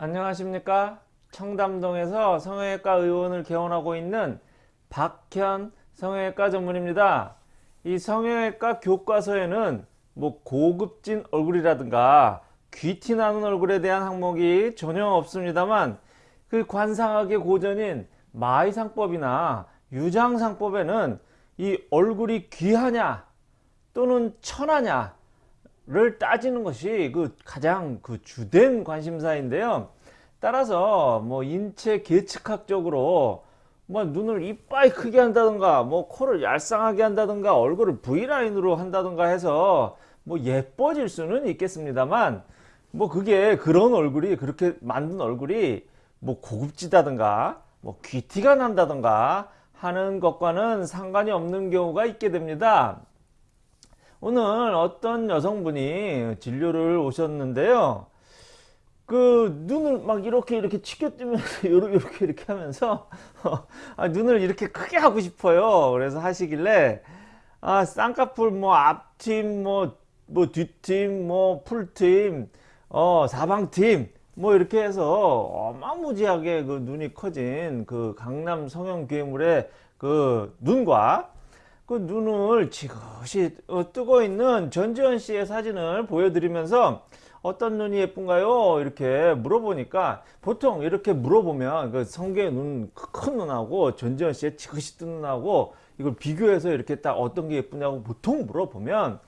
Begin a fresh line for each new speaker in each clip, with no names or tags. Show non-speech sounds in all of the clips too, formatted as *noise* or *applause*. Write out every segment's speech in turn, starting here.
안녕하십니까? 청담동에서 성형외과 의원을 개원하고 있는 박현 성형외과 전문입니다. 이 성형외과 교과서에는 뭐 고급진 얼굴이라든가 귀티 나는 얼굴에 대한 항목이 전혀 없습니다만 그 관상학의 고전인 마의상법이나 유장상법에는 이 얼굴이 귀하냐 또는 천하냐 를 따지는 것이 그 가장 그 주된 관심사인데요. 따라서 뭐 인체 계측학적으로 뭐 눈을 이빨 크게 한다든가 뭐 코를 얄쌍하게 한다든가 얼굴을 V라인으로 한다든가 해서 뭐 예뻐질 수는 있겠습니다만 뭐 그게 그런 얼굴이 그렇게 만든 얼굴이 뭐 고급지다든가 뭐 귀티가 난다든가 하는 것과는 상관이 없는 경우가 있게 됩니다. 오늘 어떤 여성분이 진료를 오셨는데요. 그 눈을 막 이렇게 이렇게 치켜 뜨면서 *laughs* 이렇게 이렇게 하면서 *laughs* 아, 눈을 이렇게 크게 하고 싶어요. 그래서 하시길래 아 쌍꺼풀 뭐 앞팀 뭐 뭐 뒷팀 뭐 풀팀 어 사방팀 뭐 이렇게 해서 어마무지하게 그 눈이 커진 그 강남 성형 괴물의 그 눈과 그 눈을 지그시 어, 뜨고 있는 전지현 씨의 사진을 보여드리면서 어떤 눈이 예쁜가요? 이렇게 물어보니까 보통 이렇게 물어보면 그 성계의 눈 큰 눈하고 전지현 씨의 지그시 뜬 눈하고 이걸 비교해서 이렇게 딱 어떤 게 예쁘냐고 보통 물어보면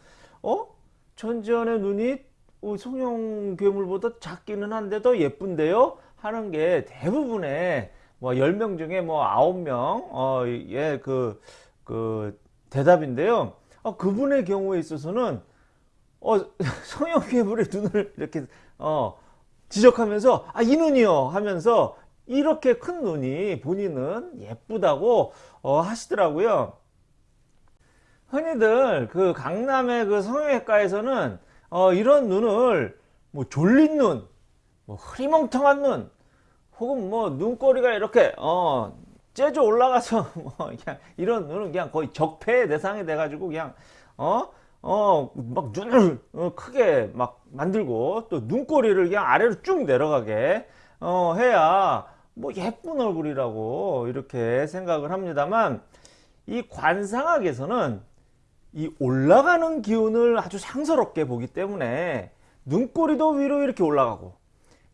어? 전지현의 눈이 어, 성형 괴물보다 작기는 한데 더 예쁜데요? 하는 게 대부분의 뭐 10명 중에 뭐 9명 어, 예, 그, 그 대답인데요. 어, 그분의 경우에 있어서는 어, *laughs* 성형 괴물의 눈을 이렇게 어, 지적하면서 아, 이 눈이요 하면서 이렇게 큰 눈이 본인은 예쁘다고 어, 하시더라고요. 흔히들 그 강남의 그 성형외과에서는 어, 이런 눈을 뭐 졸린 눈, 뭐 흐리멍텅한 눈, 혹은 뭐 눈꼬리가 이렇게 어, 째져 올라가서 *laughs* 뭐 그냥 이런 눈은 그냥 거의 적폐의 대상이 돼가지고 그냥 어? 어, 막 눈을 어, 크게 막 만들고 또 눈꼬리를 그냥 아래로 쭉 내려가게 어, 해야 뭐 예쁜 얼굴이라고 이렇게 생각을 합니다만 이 관상학에서는 이 올라가는 기운을 아주 상서롭게 보기 때문에 눈꼬리도 위로 이렇게 올라가고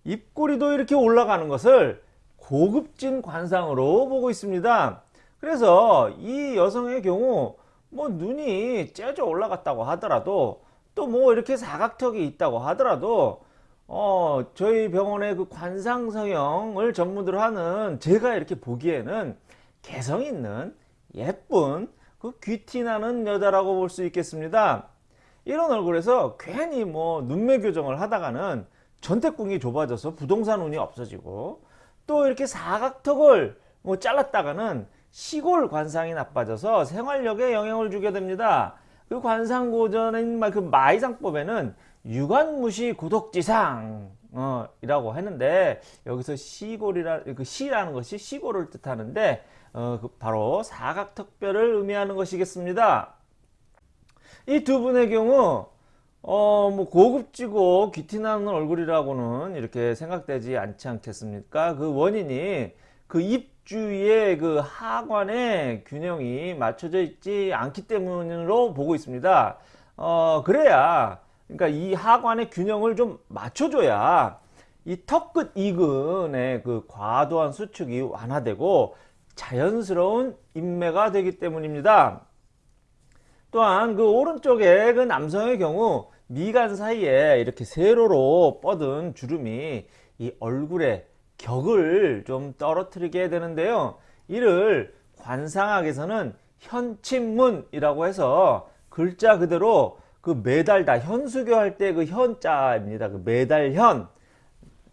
입꼬리도 이렇게 올라가는 것을 고급진 관상으로 보고 있습니다. 그래서 이 여성의 경우 뭐 눈이 째져 올라갔다고 하더라도 또 뭐 이렇게 사각턱이 있다고 하더라도 어 저희 병원의 그 관상 성형을 전문으로 하는 제가 이렇게 보기에는 개성 있는 예쁜 그 귀티 나는 여자라고 볼 수 있겠습니다. 이런 얼굴에서 괜히 뭐 눈매 교정을 하다가는 전태궁이 좁아져서 부동산 운이 없어지고 또 이렇게 사각턱을 뭐 잘랐다가는 시골 관상이 나빠져서 생활력에 영향을 주게 됩니다. 그 관상고전인 그 마이상법에는 유관무시 고독지상 어, 이라고 했는데 여기서 시골이라 그 시라는 것이 시골을 뜻하는데 어, 그 바로 사각턱뼈를 의미하는 것이겠습니다. 이 두 분의 경우 어, 뭐 고급지고 귀티나는 얼굴이라고는 이렇게 생각되지 않지 않겠습니까? 그 원인이 그 입주위의 그 하관의 균형이 맞춰져 있지 않기 때문으로 보고 있습니다. 어, 그래야 그러니까 이 하관의 균형을 좀 맞춰줘야 이 턱끝 이근의 그 과도한 수축이 완화되고 자연스러운 인매가 되기 때문입니다. 또한 그 오른쪽에 그 남성의 경우 미간 사이에 이렇게 세로로 뻗은 주름이 이 얼굴의 격을 좀 떨어뜨리게 되는데요. 이를 관상학에서는 현침문이라고 해서 글자 그대로 그 매달다 현수교 할 때 그 현자입니다. 그 매달현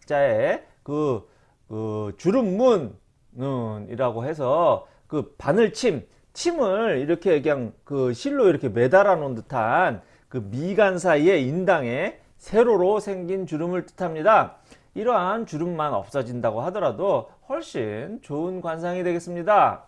자에 그, 그 주름문이라고 해서 그 바늘침 침을 이렇게 그냥 그 실로 이렇게 매달아 놓은 듯한 그 미간 사이의 인당에 세로로 생긴 주름을 뜻합니다. 이러한 주름만 없어진다고 하더라도 훨씬 좋은 관상이 되겠습니다.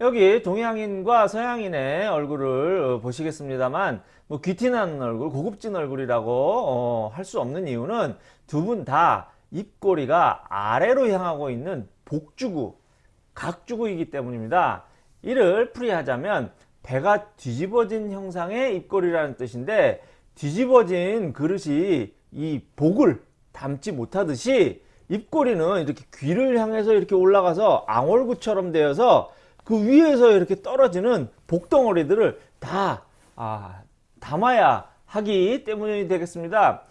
여기 동양인과 서양인의 얼굴을 보시겠습니다만 뭐 귀티나는 얼굴, 고급진 얼굴이라고 어, 할수 없는 이유는 두 분 다 입꼬리가 아래로 향하고 있는 복주구, 각주구이기 때문입니다. 이를 풀이하자면 배가 뒤집어진 형상의 입꼬리라는 뜻인데 뒤집어진 그릇이 이 복을 담지 못하듯이 입꼬리는 이렇게 귀를 향해서 이렇게 올라가서 앙월구처럼 되어서 그 위에서 이렇게 떨어지는 복덩어리들을 다 아, 담아야 하기 때문이 되겠습니다.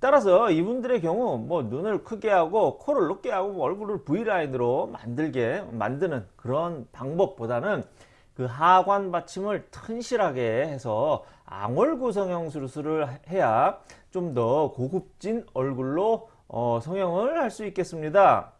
따라서 이분들의 경우 뭐 눈을 크게 하고 코를 높게 하고 뭐 얼굴을 V라인으로 만들게 만드는 그런 방법보다는 그 하관 받침을 튼실하게 해서 앙월 구 성 형 수술을 해야 좀 더 고급진 얼굴로 어, 성형을 할 수 있겠습니다.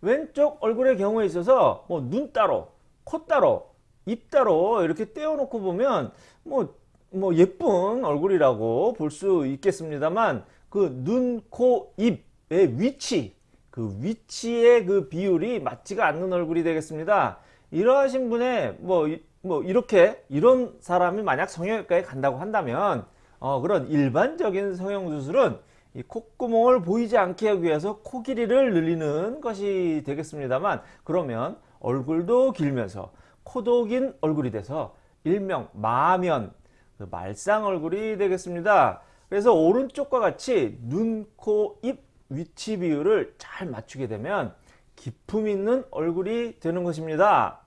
왼쪽 얼굴의 경우에 있어서 뭐 눈 따로, 코 따로, 입 따로 이렇게 떼어놓고 보면 뭐, 뭐 예쁜 얼굴이라고 볼 수 있겠습니다만 그 눈, 코, 입의 위치, 그 위치의 그 비율이 맞지가 않는 얼굴이 되겠습니다. 이러하신 분의 뭐, 뭐 이렇게 이런 사람이 만약 성형외과에 간다고 한다면 어, 그런 일반적인 성형수술은 이 콧구멍을 보이지 않게 하기 위해서 코 길이를 늘리는 것이 되겠습니다만 그러면 얼굴도 길면서 코도 긴 얼굴이 돼서 일명 마면 그 말상 얼굴이 되겠습니다. 그래서 오른쪽과 같이 눈, 코, 입 위치 비율을 잘 맞추게 되면 기품 있는 얼굴이 되는 것입니다.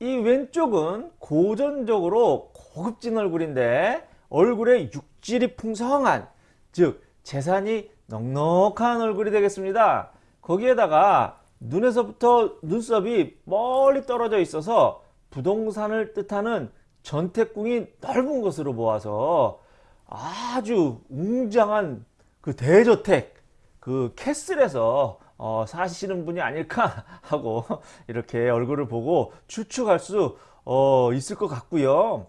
이 왼쪽은 고전적으로 고급진 얼굴인데 얼굴에 육질이 풍성한 즉 재산이 넉넉한 얼굴이 되겠습니다. 거기에다가 눈에서부터 눈썹이 멀리 떨어져 있어서 부동산을 뜻하는 전태궁이 넓은 것으로 보아서 아주 웅장한 그 대저택 그 캐슬에서 어, 사시는 분이 아닐까 *laughs* 하고 이렇게 얼굴을 보고 추측할 수 어, 있을 것 같고요.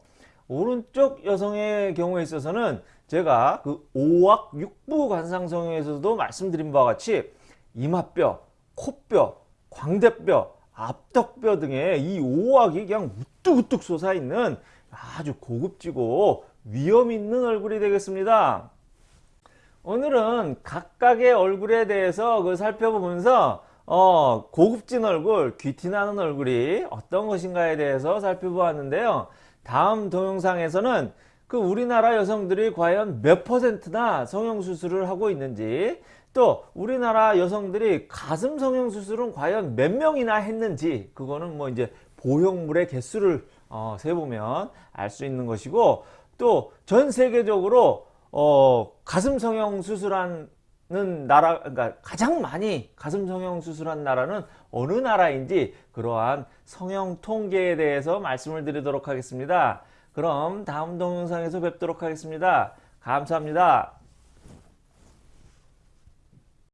오른쪽 여성의 경우에 있어서는 제가 그 5악 6부 관상성형에서도 말씀드린 바와 같이 이마뼈, 코뼈, 광대뼈, 앞턱뼈 등의 이 5악이 그냥 우뚝우뚝 솟아있는 아주 고급지고 위험 있는 얼굴이 되겠습니다. 오늘은 각각의 얼굴에 대해서 그 살펴보면서 어, 고급진 얼굴, 귀티나는 얼굴이 어떤 것인가에 대해서 살펴보았는데요. 다음 동영상에서는 그 우리나라 여성들이 과연 몇 퍼센트나 성형수술을 하고 있는지 또 우리나라 여성들이 가슴 성형수술은 과연 몇 명이나 했는지 그거는 뭐 이제 보형물의 개수를 어, 세보면 알 수 있는 것이고 또 전 세계적으로 어, 가슴 성형 수술하는 나라, 그러니까 가장 많이 가슴 성형 수술한 나라는 어느 나라인지 그러한 성형 통계에 대해서 말씀을 드리도록 하겠습니다. 그럼 다음 동영상에서 뵙도록 하겠습니다. 감사합니다.